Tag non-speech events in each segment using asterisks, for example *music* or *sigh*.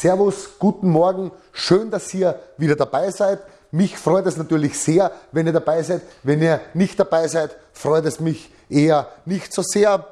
Servus, guten Morgen, schön, dass ihr wieder dabei seid. Mich freut es natürlich sehr, wenn ihr dabei seid. Wenn ihr nicht dabei seid, freut es mich eher nicht so sehr.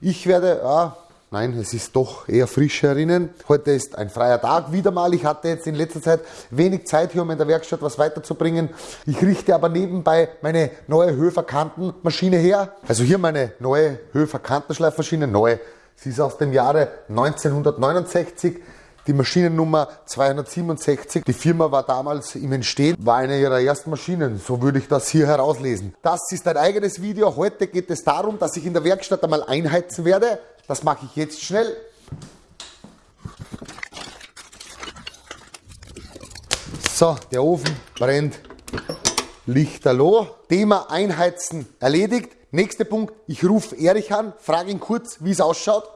Ich werde, ja, nein, es ist doch eher frisch herinnen. Heute ist ein freier Tag wieder mal. Ich hatte jetzt in letzter Zeit wenig Zeit hier, um in der Werkstatt was weiterzubringen. Ich richte aber nebenbei meine neue Höfer-Kantenmaschine her. Also hier meine neue Höfer-Kantenschleifmaschine, neu. Sie ist aus dem Jahre 1969 die Maschinennummer 267. Die Firma war damals im Entstehen, war eine ihrer ersten Maschinen. So würde ich das hier herauslesen. Das ist ein eigenes Video. Heute geht es darum, dass ich in der Werkstatt einmal einheizen werde. Das mache ich jetzt schnell. So, der Ofen brennt lichterloh. Thema Einheizen erledigt. Nächster Punkt, ich rufe Erich an, frage ihn kurz, wie es ausschaut.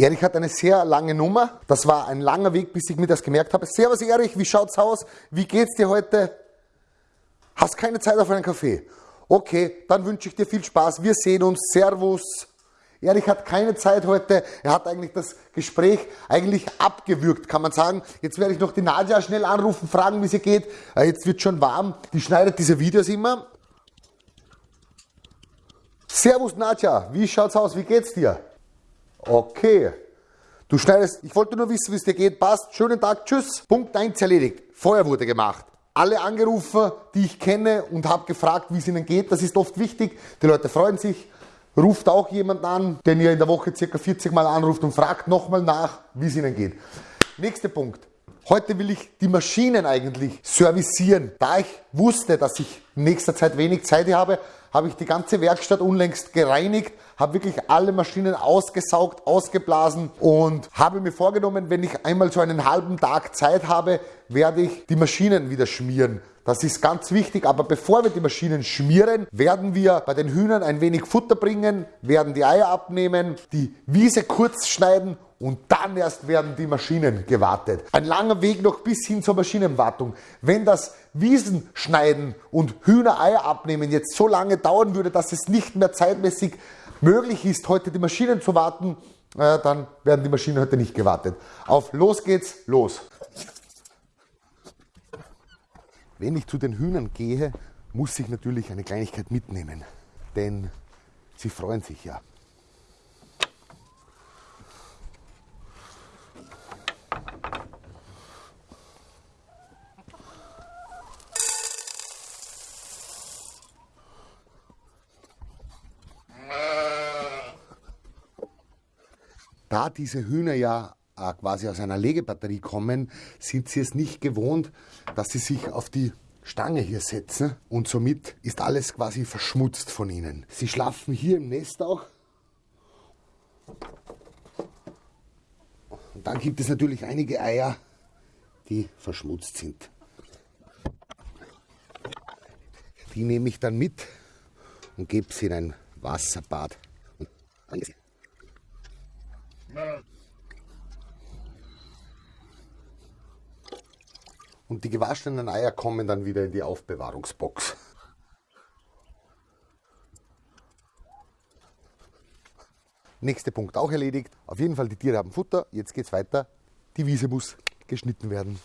Erich hat eine sehr lange Nummer. Das war ein langer Weg, bis ich mir das gemerkt habe. Servus Erich, wie schaut's aus? Wie geht's dir heute? Hast keine Zeit auf einen Kaffee? Okay, dann wünsche ich dir viel Spaß. Wir sehen uns. Servus. Erich hat keine Zeit heute. Er hat eigentlich das Gespräch eigentlich abgewürgt, kann man sagen. Jetzt werde ich noch die Nadja schnell anrufen, fragen, wie es ihr geht. Äh, jetzt wird schon warm. Die schneidet diese Videos immer. Servus Nadja, wie schaut's aus? Wie geht's dir? Okay. Du schneidest, ich wollte nur wissen, wie es dir geht. Passt. Schönen Tag. Tschüss. Punkt 1 erledigt. Feuer wurde gemacht. Alle angerufen, die ich kenne und habe gefragt, wie es ihnen geht. Das ist oft wichtig. Die Leute freuen sich. Ruft auch jemand an, den ihr in der Woche circa 40 Mal anruft und fragt nochmal nach, wie es ihnen geht. Nächster Punkt. Heute will ich die Maschinen eigentlich servicieren. Da ich wusste, dass ich in nächster Zeit wenig Zeit habe, habe ich die ganze Werkstatt unlängst gereinigt, habe wirklich alle Maschinen ausgesaugt, ausgeblasen und habe mir vorgenommen, wenn ich einmal so einen halben Tag Zeit habe, werde ich die Maschinen wieder schmieren. Das ist ganz wichtig, aber bevor wir die Maschinen schmieren, werden wir bei den Hühnern ein wenig Futter bringen, werden die Eier abnehmen, die Wiese kurz schneiden und dann erst werden die Maschinen gewartet. Ein langer Weg noch bis hin zur Maschinenwartung. Wenn das Wiesenschneiden und Hühnereier abnehmen jetzt so lange dauern würde, dass es nicht mehr zeitmäßig möglich ist, heute die Maschinen zu warten, äh, dann werden die Maschinen heute nicht gewartet. Auf los geht's, los! Wenn ich zu den Hühnern gehe, muss ich natürlich eine Kleinigkeit mitnehmen, denn sie freuen sich ja. Da diese Hühner ja äh, quasi aus einer Legebatterie kommen, sind sie es nicht gewohnt, dass sie sich auf die Stange hier setzen und somit ist alles quasi verschmutzt von ihnen. Sie schlafen hier im Nest auch. Und dann gibt es natürlich einige Eier, die verschmutzt sind. Die nehme ich dann mit und gebe sie in ein Wasserbad. Und die gewaschenen Eier kommen dann wieder in die Aufbewahrungsbox. Nächster Punkt auch erledigt. Auf jeden Fall, die Tiere haben Futter. Jetzt geht es weiter. Die Wiese muss geschnitten werden.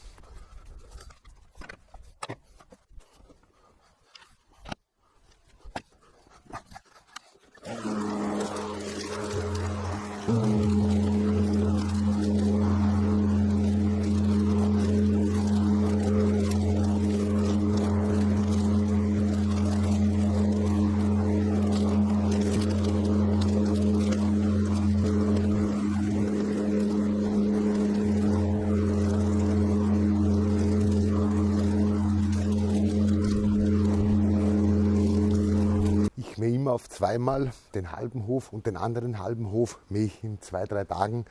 immer auf zweimal den halben Hof und den anderen halben Hof mähe ich in zwei, drei Tagen.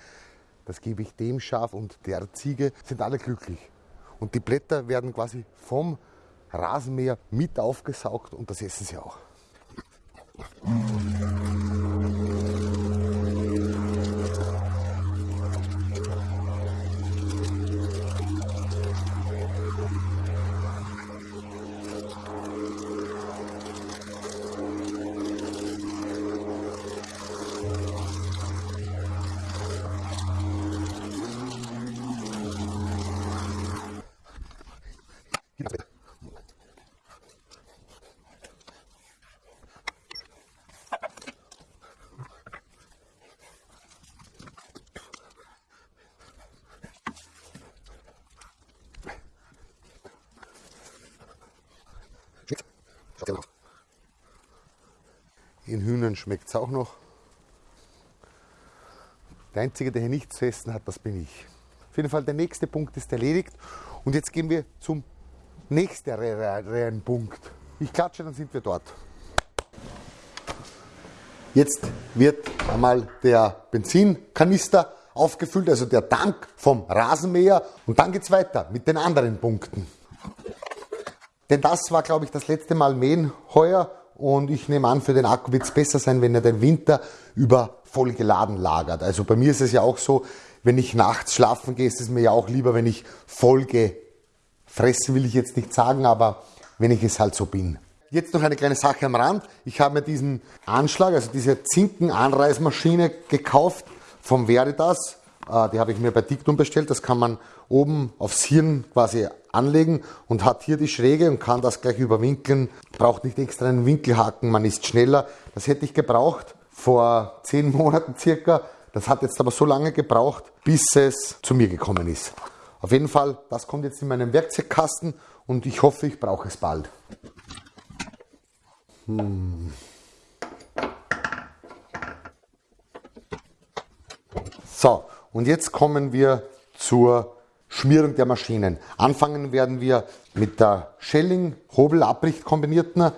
Das gebe ich dem Schaf und der Ziege, sind alle glücklich. Und die Blätter werden quasi vom Rasenmäher mit aufgesaugt und das essen sie auch. In Hühnern schmeckt es auch noch. Der Einzige, der hier nichts zu essen hat, das bin ich. Auf jeden Fall, der nächste Punkt ist erledigt. Und jetzt gehen wir zum nächsten Punkt. Ich klatsche, dann sind wir dort. Jetzt wird einmal der Benzinkanister aufgefüllt, also der Tank vom Rasenmäher. Und dann geht es weiter mit den anderen Punkten. Denn das war, glaube ich, das letzte Mal Mähen heuer. Und ich nehme an, für den Akku wird es besser sein, wenn er den Winter über voll geladen lagert. Also bei mir ist es ja auch so, wenn ich nachts schlafen gehe, ist es mir ja auch lieber, wenn ich voll gefressen, will ich jetzt nicht sagen, aber wenn ich es halt so bin. Jetzt noch eine kleine Sache am Rand. Ich habe mir diesen Anschlag, also diese Zinken-Anreißmaschine gekauft vom Veritas. Äh, die habe ich mir bei Diktum bestellt. Das kann man oben aufs Hirn quasi anlegen und hat hier die Schräge und kann das gleich überwinkeln. Braucht nicht extra einen Winkelhaken, man ist schneller. Das hätte ich gebraucht vor zehn *laughs* Monaten circa. Das hat jetzt aber so lange gebraucht, bis es zu mir gekommen ist. Auf jeden Fall, das kommt jetzt in meinen Werkzeugkasten und ich hoffe, ich brauche es bald. Hm. So, und jetzt kommen wir zur Schmierung der Maschinen. Anfangen werden wir mit der Schelling Hobel-Abricht kombinierten.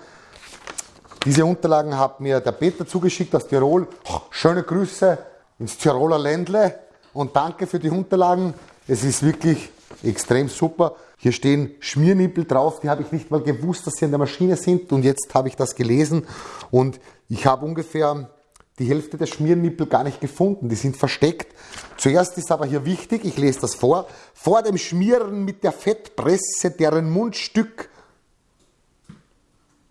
Diese Unterlagen hat mir der Peter zugeschickt aus Tirol. Schöne Grüße ins Tiroler Ländle und danke für die Unterlagen. Es ist wirklich extrem super. Hier stehen Schmiernippel drauf, die habe ich nicht mal gewusst, dass sie in der Maschine sind und jetzt habe ich das gelesen und ich habe ungefähr die Hälfte der Schmiernippel gar nicht gefunden, die sind versteckt. Zuerst ist aber hier wichtig, ich lese das vor, vor dem Schmieren mit der Fettpresse deren Mundstück,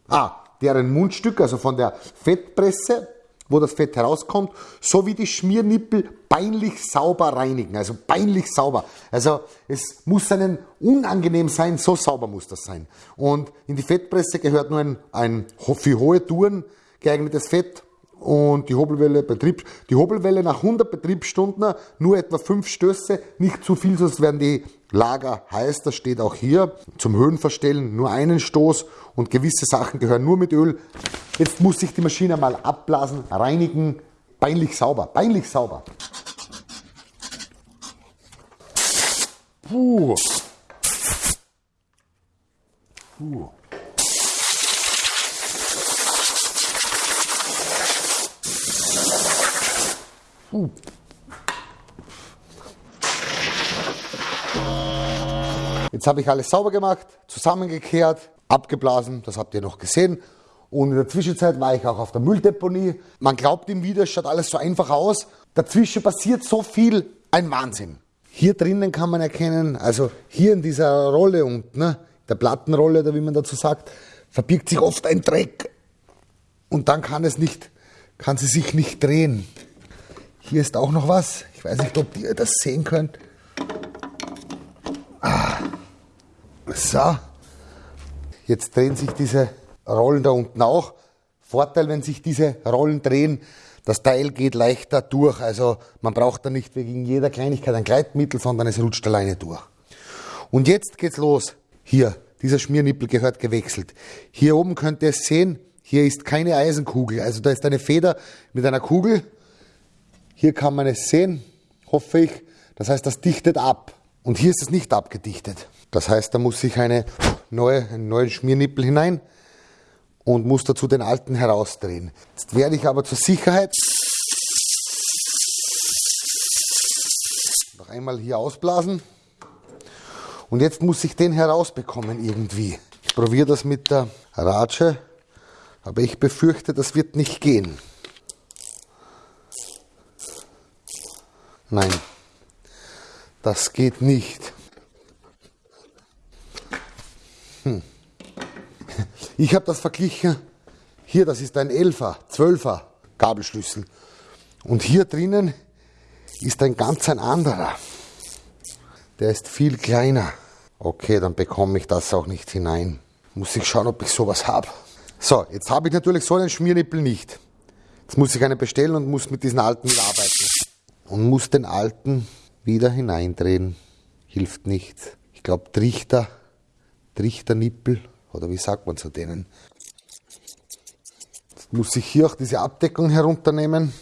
ah, deren Mundstück, also von der Fettpresse, wo das Fett herauskommt, sowie die Schmiernippel peinlich sauber reinigen. Also peinlich sauber. Also es muss einen unangenehm sein, so sauber muss das sein. Und in die Fettpresse gehört nur ein, ein für hohe Touren geeignetes Fett und die Hobelwelle Betrieb, die Hobelwelle nach 100 Betriebsstunden nur etwa 5 Stöße, nicht zu viel, sonst werden die Lager heiß, das steht auch hier. Zum Höhenverstellen nur einen Stoß und gewisse Sachen gehören nur mit Öl. Jetzt muss sich die Maschine mal abblasen, reinigen, peinlich sauber, peinlich sauber. Puh. Puh. Uh. Jetzt habe ich alles sauber gemacht, zusammengekehrt, abgeblasen, das habt ihr noch gesehen. Und in der Zwischenzeit war ich auch auf der Mülldeponie. Man glaubt ihm wieder, es schaut alles so einfach aus. Dazwischen passiert so viel, ein Wahnsinn. Hier drinnen kann man erkennen, also hier in dieser Rolle unten, ne, der Plattenrolle oder wie man dazu sagt, verbirgt sich oft ein Dreck. Und dann kann es nicht, kann sie sich nicht drehen. Hier ist auch noch was. Ich weiß nicht, ob ihr das sehen könnt. Ah. So. Jetzt drehen sich diese Rollen da unten auch. Vorteil, wenn sich diese Rollen drehen, das Teil geht leichter durch. Also man braucht da nicht wegen jeder Kleinigkeit ein Gleitmittel, sondern es rutscht alleine durch. Und jetzt geht's los. Hier, dieser Schmiernippel gehört gewechselt. Hier oben könnt ihr es sehen, hier ist keine Eisenkugel. Also da ist eine Feder mit einer Kugel hier kann man es sehen, hoffe ich. Das heißt, das dichtet ab. Und hier ist es nicht abgedichtet. Das heißt, da muss ich eine neue, einen neuen Schmiernippel hinein und muss dazu den alten herausdrehen. Jetzt werde ich aber zur Sicherheit noch einmal hier ausblasen. Und jetzt muss ich den herausbekommen irgendwie. Ich probiere das mit der Ratsche, aber ich befürchte, das wird nicht gehen. Nein, das geht nicht. Hm. Ich habe das verglichen. Hier, das ist ein 11er, 12er Kabelschlüssel. Und hier drinnen ist ein ganz ein anderer. Der ist viel kleiner. Okay, dann bekomme ich das auch nicht hinein. Muss ich schauen, ob ich sowas habe. So, jetzt habe ich natürlich so einen Schmiernippel nicht. Jetzt muss ich einen bestellen und muss mit diesen alten mitarbeiten und muss den alten wieder hineindrehen. Hilft nichts. Ich glaube Trichter, Trichternippel oder wie sagt man zu denen? Jetzt muss ich hier auch diese Abdeckung herunternehmen.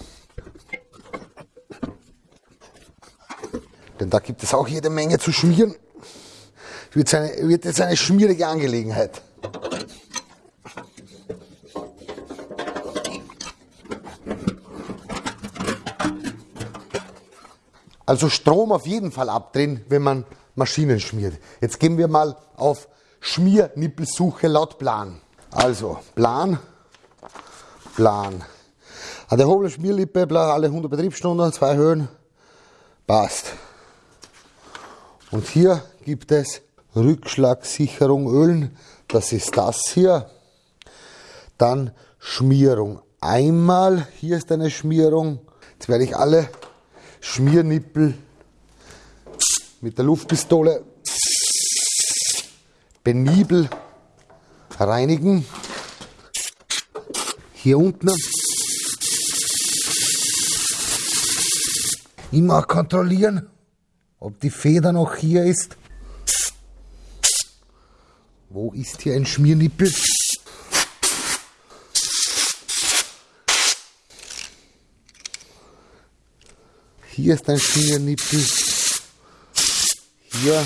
Denn da gibt es auch jede Menge zu schmieren. Eine, wird jetzt eine schmierige Angelegenheit. Also Strom auf jeden Fall abdrehen, wenn man Maschinen schmiert. Jetzt gehen wir mal auf Schmiernippelsuche laut Plan. Also Plan, Plan. An der Hobel Schmierlippe, alle 100 Betriebsstunden, zwei Höhen, passt. Und hier gibt es Rückschlagsicherung Ölen, das ist das hier. Dann Schmierung einmal, hier ist eine Schmierung. Jetzt werde ich alle Schmiernippel mit der Luftpistole penibel reinigen. Hier unten immer kontrollieren, ob die Feder noch hier ist. Wo ist hier ein Schmiernippel? Hier ist ein Fingernippel. Hier.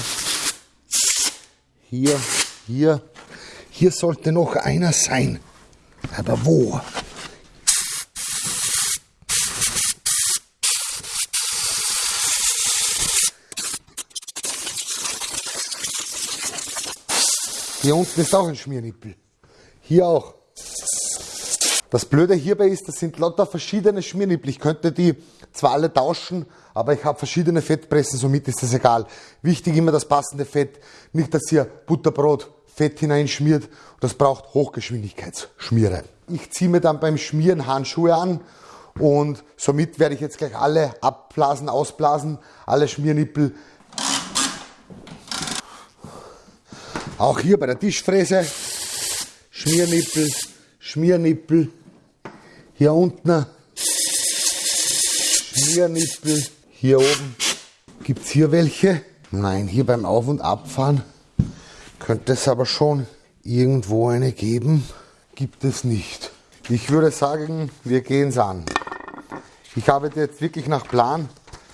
Hier. Hier. Hier sollte noch einer sein. Aber wo? Hier unten ist auch ein Schmiernippel. Hier auch. Das Blöde hierbei ist, das sind lauter verschiedene Schmiernippel. Ich könnte die zwar alle tauschen, aber ich habe verschiedene Fettpressen, somit ist das egal. Wichtig immer das passende Fett. Nicht, dass ihr Butterbrot Fett hineinschmiert. Das braucht Hochgeschwindigkeitsschmiere. Ich ziehe mir dann beim Schmieren Handschuhe an und somit werde ich jetzt gleich alle abblasen, ausblasen, alle Schmiernippel. Auch hier bei der Tischfräse Schmiernippel, Schmiernippel. Hier unten Schmiernippel. Hier oben gibt es hier welche. Nein, hier beim Auf- und Abfahren könnte es aber schon irgendwo eine geben. Gibt es nicht. Ich würde sagen, wir gehen es an. Ich arbeite jetzt wirklich nach Plan,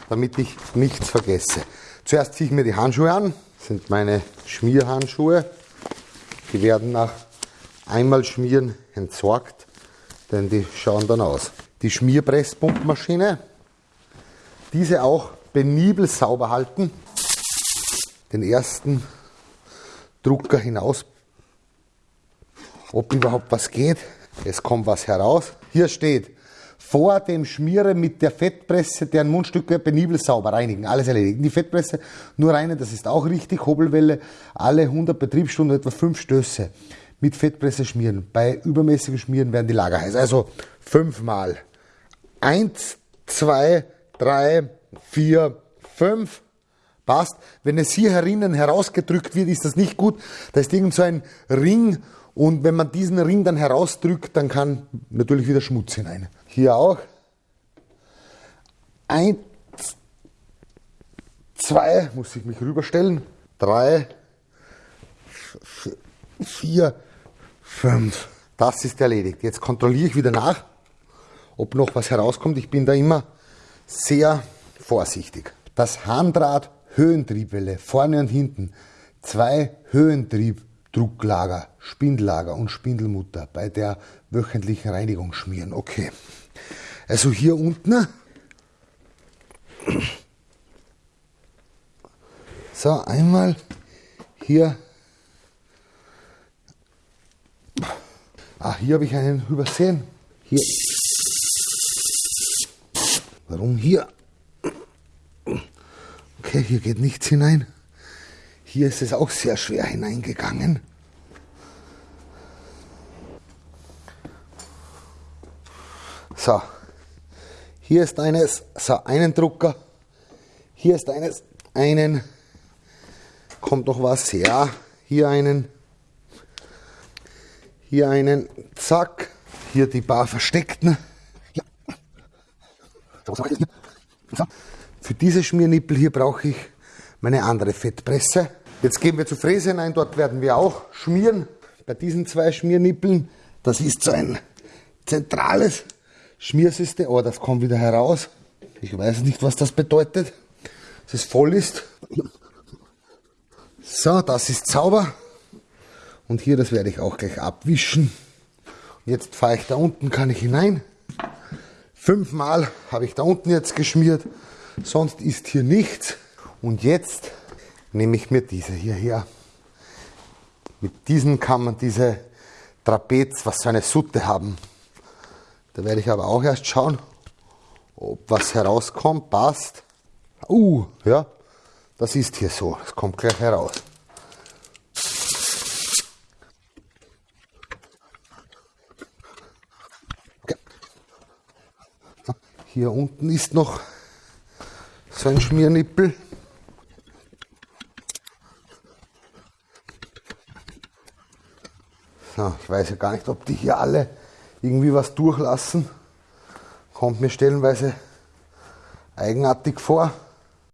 damit ich nichts vergesse. Zuerst ziehe ich mir die Handschuhe an. Das sind meine Schmierhandschuhe. Die werden nach einmal Schmieren entsorgt, denn die schauen dann aus. Die Schmierpresspumpmaschine diese auch penibel sauber halten. Den ersten Drucker hinaus, ob überhaupt was geht. Es kommt was heraus. Hier steht, vor dem Schmieren mit der Fettpresse deren Mundstücke penibel sauber reinigen. Alles erledigen. Die Fettpresse nur reinen, das ist auch richtig. Hobelwelle alle 100 Betriebsstunden etwa 5 Stöße mit Fettpresse schmieren. Bei übermäßigem Schmieren werden die Lager heiß. Also fünfmal. Eins, zwei, drei, vier, fünf. Passt. Wenn es hier herinnen herausgedrückt wird, ist das nicht gut. Da ist irgend so ein Ring und wenn man diesen Ring dann herausdrückt, dann kann natürlich wieder Schmutz hinein. Hier auch. Eins, zwei, muss ich mich rüberstellen. Drei, vier, fünf. Das ist erledigt. Jetzt kontrolliere ich wieder nach, ob noch was herauskommt. Ich bin da immer sehr vorsichtig. Das Harndraht Höhentriebwelle vorne und hinten. Zwei Höhentriebdrucklager, Spindellager und Spindelmutter bei der wöchentlichen Reinigung schmieren. Okay. Also hier unten. So, einmal hier. Ah, hier habe ich einen übersehen. Hier. Warum hier? Okay, hier geht nichts hinein. Hier ist es auch sehr schwer hineingegangen. So, hier ist eines, so einen Drucker. Hier ist eines, einen. Kommt noch was? Ja, hier einen. Hier einen, zack. Hier die paar versteckten. Für diese Schmiernippel hier brauche ich meine andere Fettpresse. Jetzt gehen wir zur Fräse hinein, dort werden wir auch schmieren. Bei diesen zwei Schmiernippeln, das ist so ein zentrales Schmiersystem. Oh, das kommt wieder heraus. Ich weiß nicht, was das bedeutet. Dass es voll ist. So, das ist sauber. Und hier, das werde ich auch gleich abwischen. Jetzt fahre ich da unten, kann ich hinein. Fünfmal habe ich da unten jetzt geschmiert. Sonst ist hier nichts. Und jetzt nehme ich mir diese hier her. Mit diesen kann man diese Trapez, was so eine Sutte haben. Da werde ich aber auch erst schauen, ob was herauskommt, passt. Uh, ja, das ist hier so. Es kommt gleich heraus. Hier unten ist noch so ein Schmiernippel. So, ich weiß ja gar nicht, ob die hier alle irgendwie was durchlassen. Kommt mir stellenweise eigenartig vor.